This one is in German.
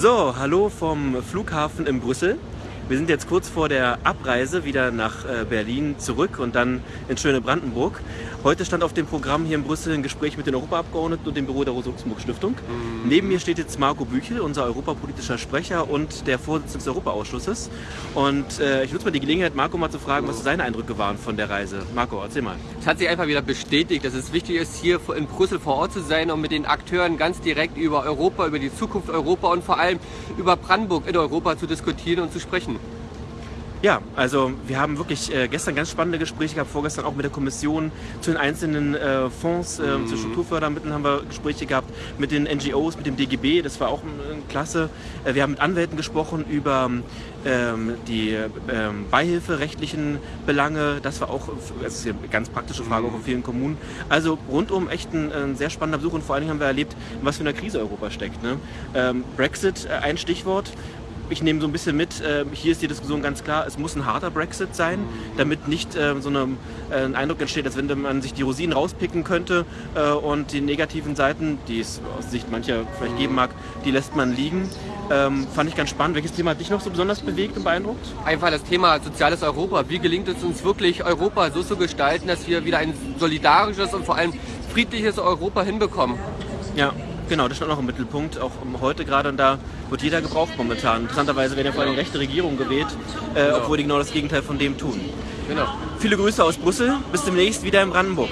So, hallo vom Flughafen in Brüssel. Wir sind jetzt kurz vor der Abreise wieder nach äh, Berlin zurück und dann in schöne Brandenburg. Heute stand auf dem Programm hier in Brüssel ein Gespräch mit den Europaabgeordneten und dem Büro der Rosa-Luxemburg-Stiftung. Mhm. Neben mir steht jetzt Marco Büchel, unser europapolitischer Sprecher und der Vorsitzende des Europaausschusses. Und äh, ich nutze mal die Gelegenheit, Marco mal zu fragen, was seine Eindrücke waren von der Reise. Marco, erzähl mal. Es hat sich einfach wieder bestätigt, dass es wichtig ist, hier in Brüssel vor Ort zu sein und mit den Akteuren ganz direkt über Europa, über die Zukunft Europa und vor allem über Brandenburg in Europa zu diskutieren und zu sprechen. Ja, also wir haben wirklich äh, gestern ganz spannende Gespräche gehabt, vorgestern auch mit der Kommission zu den einzelnen äh, Fonds, äh, mhm. zu Strukturfördermitteln haben wir Gespräche gehabt, mit den NGOs, mit dem DGB, das war auch äh, klasse. Äh, wir haben mit Anwälten gesprochen über ähm, die ähm, beihilferechtlichen Belange, das war auch das ist eine ganz praktische Frage mhm. auch in vielen Kommunen. Also rundum echt ein, ein, sehr spannender Besuch und vor allen Dingen haben wir erlebt, was für eine Krise Europa steckt. Ne? Ähm, Brexit, äh, ein Stichwort ich nehme so ein bisschen mit, äh, hier ist die Diskussion ganz klar, es muss ein harter Brexit sein, damit nicht äh, so eine, äh, ein Eindruck entsteht, als wenn man sich die Rosinen rauspicken könnte äh, und die negativen Seiten, die es aus Sicht mancher vielleicht geben mag, die lässt man liegen. Ähm, fand ich ganz spannend. Welches Thema hat dich noch so besonders bewegt und beeindruckt? Einfach das Thema soziales Europa. Wie gelingt es uns wirklich, Europa so zu gestalten, dass wir wieder ein solidarisches und vor allem friedliches Europa hinbekommen? Ja, Genau, das stand auch im Mittelpunkt, auch heute gerade und da wird jeder gebraucht momentan. Interessanterweise werden ja vor allem rechte Regierungen gewählt, äh, genau. obwohl die genau das Gegenteil von dem tun. Genau. Viele Grüße aus Brüssel, bis demnächst wieder in Brandenburg.